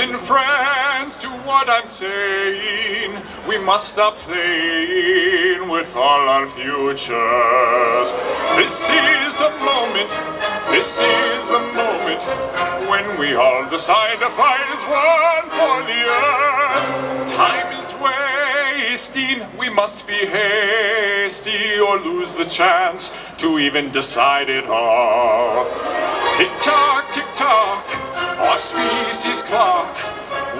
Listen, friends, to what I'm saying. We must stop playing with all our futures. This is the moment, this is the moment when we all decide to fight as one for the earth. Time is wasting, we must be hasty or lose the chance to even decide it all. Tick tock, tick tock, our species clock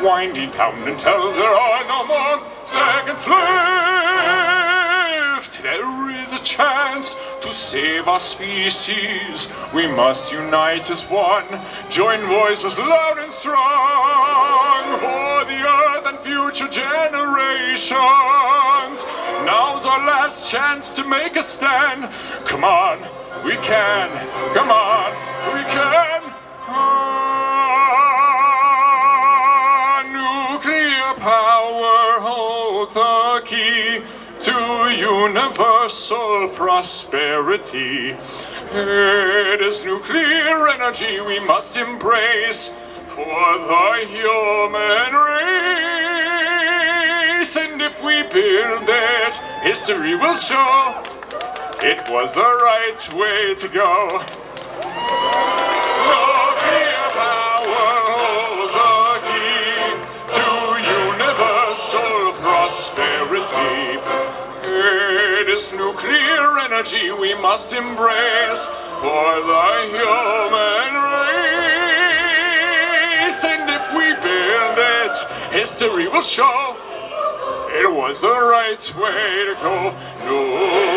winding down until there are no more seconds left. There is a chance to save our species. We must unite as one, join voices loud and strong for the earth and future generations. Now's our last chance to make a stand. Come on, we can. Come on, the key to universal prosperity. It is nuclear energy we must embrace for the human race. And if we build it, history will show it was the right way to go. Prosperity. It is nuclear energy we must embrace for the human race. And if we build it, history will show it was the right way to go. Nuclear